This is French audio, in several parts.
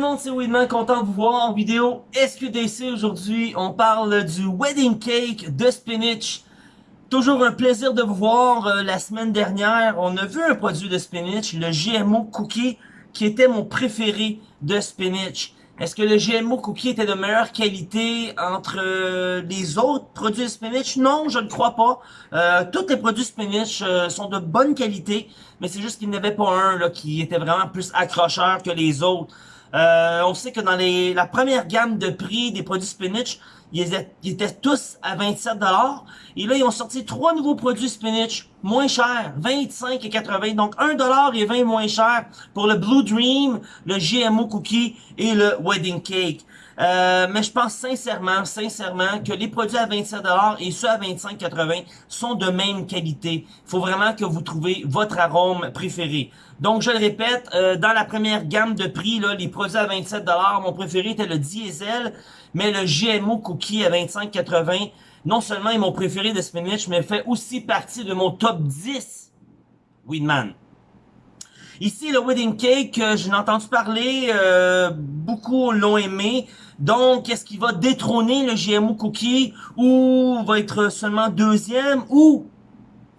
le monde, c'est Weedman, content de vous voir en vidéo SQDC aujourd'hui. On parle du wedding cake de spinach? Toujours un plaisir de vous voir. Euh, la semaine dernière, on a vu un produit de spinach, le GMO Cookie, qui était mon préféré de spinach. Est-ce que le GMO Cookie était de meilleure qualité entre euh, les autres produits de spinach? Non, je ne crois pas. Euh, tous les produits spinach sont de bonne qualité, mais c'est juste qu'il n'y avait pas un qui était vraiment plus accrocheur que les autres. Euh, on sait que dans la première gamme de prix des produits spinach, ils étaient, tous à 27$. Et là, ils ont sorti trois nouveaux produits spinach moins chers, 25 et 80. Donc 1$ et 20 moins cher pour le Blue Dream, le GMO Cookie et le Wedding Cake. Euh, mais je pense sincèrement, sincèrement que les produits à 27$ et ceux à 25,80$ sont de même qualité. Il faut vraiment que vous trouviez votre arôme préféré. Donc, je le répète, euh, dans la première gamme de prix, là, les produits à 27$, mon préféré était le diesel, mais le GMO Cookie à 25,80$, non seulement est mon préféré de spinach, mais fait aussi partie de mon top 10 Weedman. Ici, le wedding cake, euh, je entendu parler, euh, beaucoup l'ont aimé. Donc, est-ce qu'il va détrôner le GMO Cookie ou va être seulement deuxième ou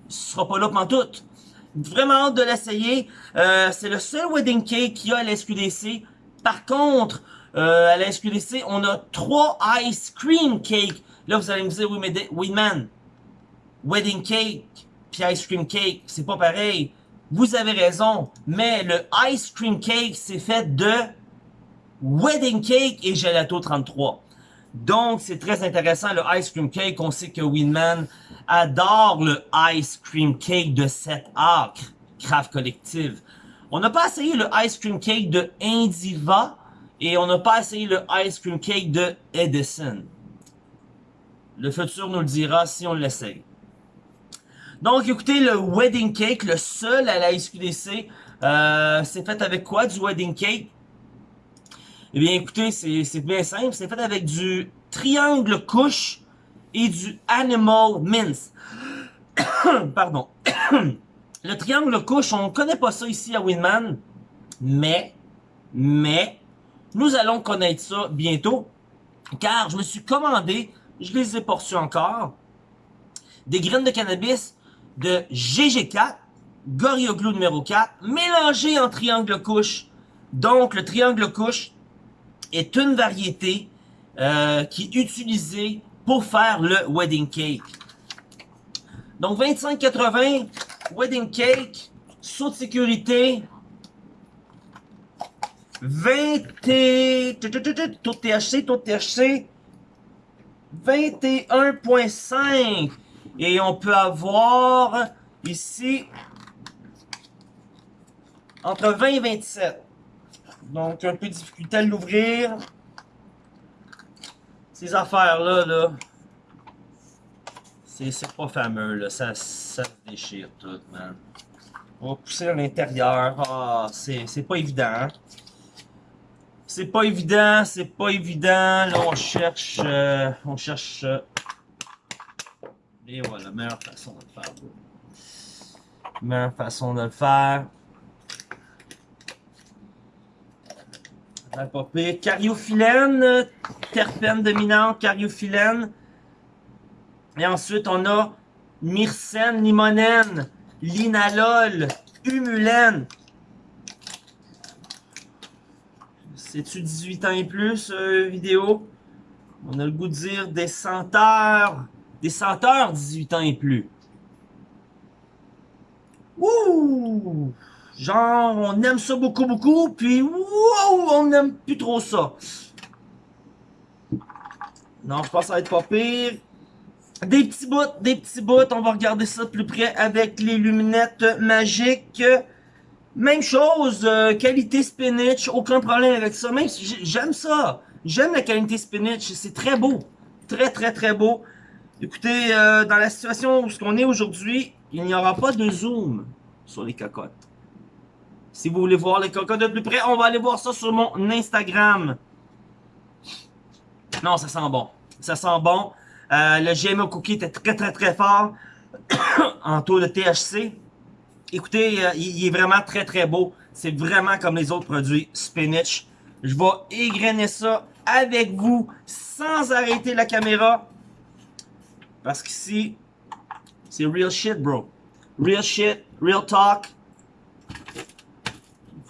ce sera pas là pendant tout? Vraiment hâte de l'essayer. Euh, c'est le seul wedding cake qu'il y a à la SQDC. Par contre, à la SQDC, on a trois ice cream cake. Là, vous allez me dire, oui, mais oui, man, wedding cake puis ice cream cake, c'est pas pareil. Vous avez raison, mais le ice cream cake, c'est fait de wedding cake et gelato 33. Donc, c'est très intéressant, le ice cream cake. On sait que Winman adore le ice cream cake de 7 acres, Craft Collective. On n'a pas essayé le ice cream cake de Indiva et on n'a pas essayé le ice cream cake de Edison. Le futur nous le dira si on l'essaye. Donc, écoutez, le wedding cake, le seul à la SQDC, euh, c'est fait avec quoi du wedding cake? Eh bien, écoutez, c'est bien simple. C'est fait avec du triangle couche et du animal mince. Pardon. le triangle couche, on ne connaît pas ça ici à Winman, mais, mais, nous allons connaître ça bientôt, car je me suis commandé, je les ai pas encore, des graines de cannabis de GG4, Gorilla Glue numéro 4, mélangé en triangle couche. Donc, le triangle couche est une variété euh, qui est utilisée pour faire le wedding cake. Donc, 25,80, wedding cake, saut de sécurité, 20 tout THC, tout THC, 21.5 et on peut avoir ici entre 20 et 27. Donc, un peu de difficulté à l'ouvrir. Ces affaires-là, là, c'est pas fameux, là. Ça, ça se déchire tout, man. On va pousser à l'intérieur. Ah, c'est pas évident. C'est pas évident, c'est pas évident. Là, on cherche, euh, on cherche euh, et voilà, meilleure façon de le faire. Meilleure façon de le faire. Pas pire. Cariophyllène, terpène dominante, cariophyllène. Et ensuite, on a myrcène, limonène, linalol, humulène. C'est-tu 18 ans et plus, euh, vidéo? On a le goût de dire des senteurs. Des senteurs 18 ans et plus. Ouh! Genre, on aime ça beaucoup, beaucoup, puis wow, on n'aime plus trop ça. Non, je pense que ça va être pas pire. Des petits bouts, des petits bouts. On va regarder ça de plus près avec les luminettes magiques. Même chose, euh, qualité spinach, aucun problème avec ça. Même j'aime ça. J'aime la qualité spinach, c'est très beau. Très, très, très beau. Écoutez, euh, dans la situation où on est aujourd'hui, il n'y aura pas de zoom sur les cocottes. Si vous voulez voir les cocottes de plus près, on va aller voir ça sur mon Instagram. Non, ça sent bon. Ça sent bon. Euh, le GMO Cookie était très très très fort en taux de THC. Écoutez, euh, il, est vraiment très très beau. C'est vraiment comme les autres produits spinach. Je vais égrener ça avec vous sans arrêter la caméra. Parce qu'ici, c'est real shit, bro. Real shit, real talk.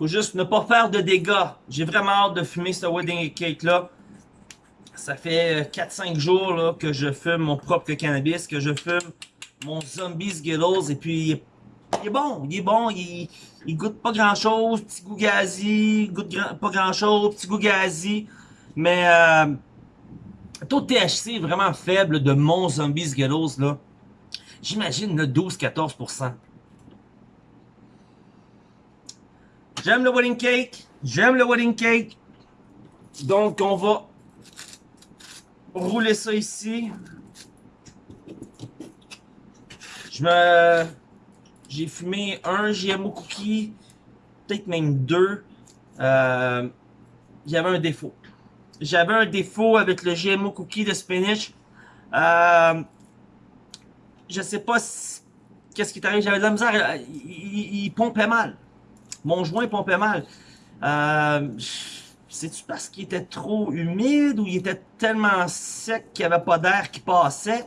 Faut juste ne pas faire de dégâts. J'ai vraiment hâte de fumer ce wedding cake là. Ça fait 4-5 jours là, que je fume mon propre cannabis, que je fume mon zombie Skittles et puis il est bon, il est bon, il, goûte pas grand chose, petit goût gazi, goûte pas grand chose, petit goût gazi, mais euh, taux de THC vraiment faible de mon zombie Skittles là. J'imagine le 12-14%. J'aime le wedding cake, j'aime le wedding cake, donc on va rouler ça ici. Je me j'ai fumé un GMO cookie, peut-être même deux. Euh, J'avais un défaut. J'avais un défaut avec le GMO cookie de spinach. Euh, je sais pas qu'est-ce qui t'arrive? J'avais de la misère. Euh, il, pompait mal. Mon joint pompait mal. Euh, C'est-tu parce qu'il était trop humide ou il était tellement sec qu'il n'y avait pas d'air qui passait?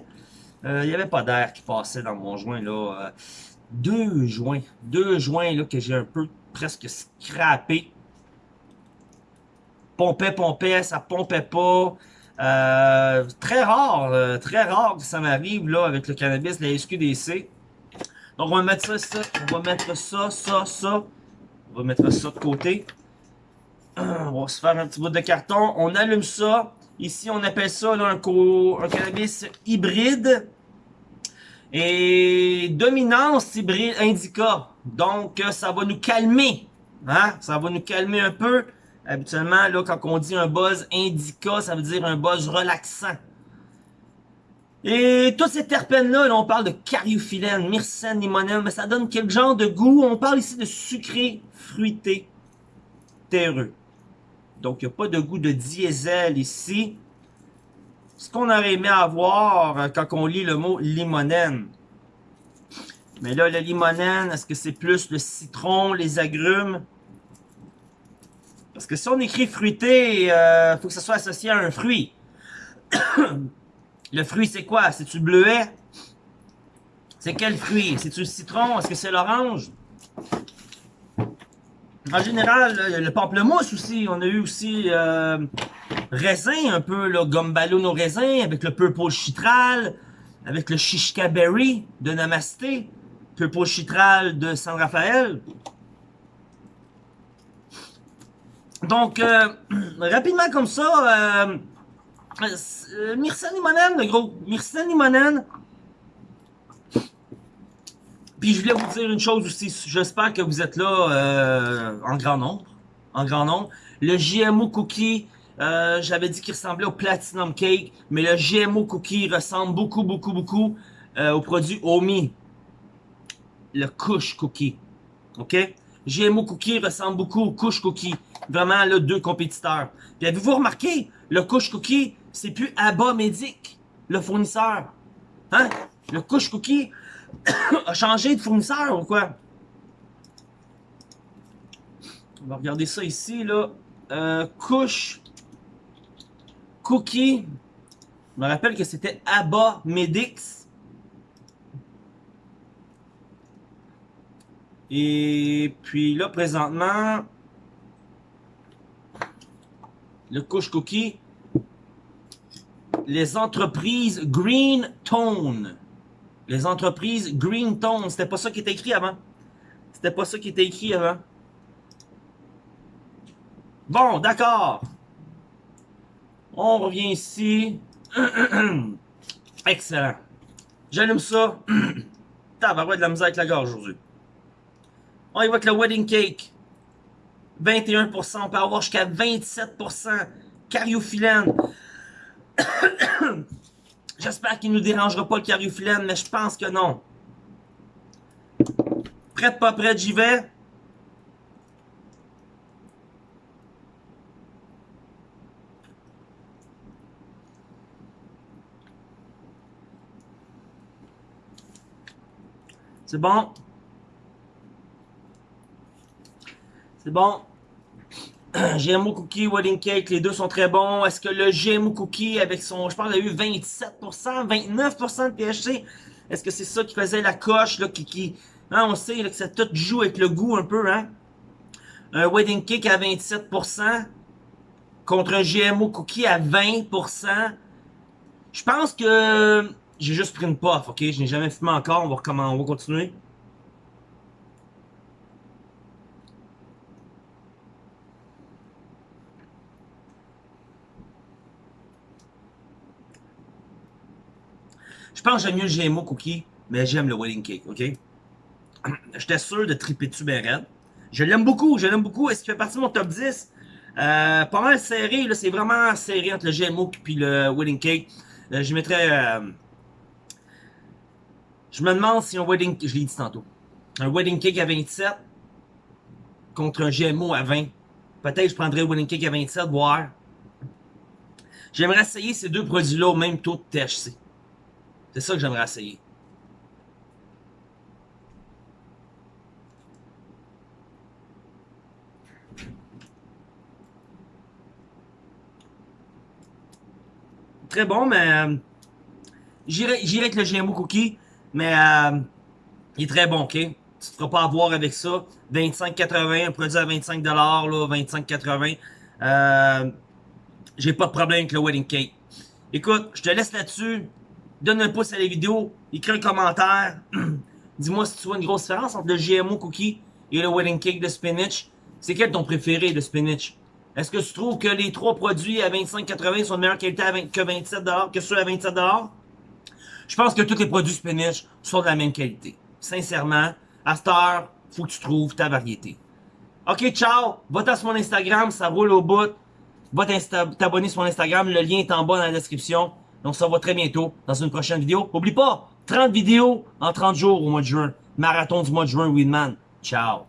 Euh, il n'y avait pas d'air qui passait dans mon joint. là deux joints. Deux joints là, que j'ai un peu presque scrappé. Pompait, pompait, ça pompait pas. Euh, très rare, euh, très rare que ça m'arrive là avec le cannabis, la SQDC. Donc on va mettre ça, ça, on va mettre ça, ça, ça. On va mettre ça de côté. On va se faire un petit bout de carton. On allume ça. Ici, on appelle ça un cannabis hybride. Et dominance hybride indica. Donc, euh, ça va nous calmer. Hein? Ça va nous calmer un peu. Habituellement, là, quand on dit un buzz indica, ça veut dire un buzz relaxant. Et tous ces terpènes-là, là, on parle de cariophyllène, myrcène, limonène, mais ça donne quel genre de goût? On parle ici de sucré, fruité, terreux. Donc, il n'y a pas de goût de diesel ici ce qu'on aurait aimé avoir euh, quand on lit le mot limonène. Mais là, le limonène, est-ce que c'est plus le citron, les agrumes? Parce que si on écrit fruité, il euh, faut que ça soit associé à un fruit. le fruit, c'est quoi? C'est-tu bleuet? C'est quel fruit? C'est-tu le citron? Est-ce que c'est l'orange? En général, le pamplemousse aussi. On a eu aussi euh, raisin un peu, là, ballon au raisin, avec le purple chitral, avec le shishka berry de Namasté, purple chitral de San Rafael. Donc, euh, rapidement comme ça, euh, euh Myrcène limonène, gros. Myrcène limonène. Puis je voulais vous dire une chose aussi. J'espère que vous êtes là euh, en grand nombre. En grand nombre. Le GMO Cookie, euh, j'avais dit qu'il ressemblait au Platinum Cake, mais le GMO Cookie ressemble beaucoup, beaucoup, beaucoup euh, au produit Omi. Le Kush Cookie. OK? GMO Cookie ressemble beaucoup au Kush Cookie. Vraiment, là, deux compétiteurs. Puis avez-vous remarqué, le Kush Cookie, c'est plus Abba Medic, le fournisseur. Hein? Le Kush Cookie a changé de fournisseur ou quoi? On va regarder ça ici, là. Euh, couche Cookie. Je me rappelle que c'était Abba Medix. Et puis là, présentement, le couche cookie, les entreprises Green Tone. Les entreprises Green Tone. C'était pas ça qui était écrit avant. C'était pas ça qui était écrit avant. Bon, d'accord. On revient ici. Excellent. J'allume ça. Tabarouette de la misère avec la gorge aujourd'hui. On y voit que le wedding cake. 21%. On peut avoir jusqu'à 27%. Cariophyllène. J'espère qu'il ne nous dérangera pas le cariophyllène, mais je pense que non. Prête, pas prête, j'y vais. C'est bon. C'est bon. GMO Cookie, Wedding Cake, les deux sont très bons. Est-ce que le GMO Cookie, avec son, je pense qu'il a eu 27%, 29% de THC, est-ce que c'est ça qui faisait la coche, là, qui, qui hein, on sait là, que ça tout joue avec le goût un peu, hein? Un Wedding Cake à 27%, contre un GMO Cookie à 20%. Je pense que j'ai juste pris une puff, ok? Je n'ai jamais fumé encore, on va, comment, on va continuer. Pense que j'aime mieux le GMO Cookie, mais j'aime le Wedding Cake, ok? J'étais sûr de triper dessus ben Je l'aime beaucoup, je l'aime beaucoup. Est-ce qu'il fait partie de mon top 10? Euh, pas mal serré, là, c'est vraiment serré entre le GMO et le Wedding Cake. Euh, je mettrais... Euh, je me demande si un Wedding... Je l'ai dit tantôt. Un Wedding Cake à 27 contre un GMO à 20. Peut-être je prendrais un Wedding Cake à 27, voir. J'aimerais essayer ces deux produits-là au même taux de THC. C'est ça que j'aimerais essayer. Très bon, mais euh, j'irai avec le GMO Cookie, mais euh, il est très bon, ok? Tu ne te feras pas avoir avec ça. 25,80, un produit à 25$, là, 25,80. Euh, J'ai pas de problème avec le Wedding Cake. Écoute, je te laisse là-dessus donne un pouce à la vidéo, écris un commentaire. Dis-moi si tu vois une grosse différence entre le GMO cookie et le wedding cake de spinach. C'est quel ton préféré de spinach? Est-ce que tu trouves que les trois produits à 25,80 sont de meilleure qualité que 27$, que ceux à 27$? Je pense que tous les produits spinach sont de la même qualité. Sincèrement, à cette heure, faut que tu trouves ta variété. Ok, ciao! Va sur mon Instagram, ça roule au bout. Va t'abonner sur mon Instagram, le lien est en bas dans la description. On se revoit très bientôt dans une prochaine vidéo. N'oublie pas, 30 vidéos en 30 jours au mois de juin. Marathon du mois de juin, Winman. Ciao.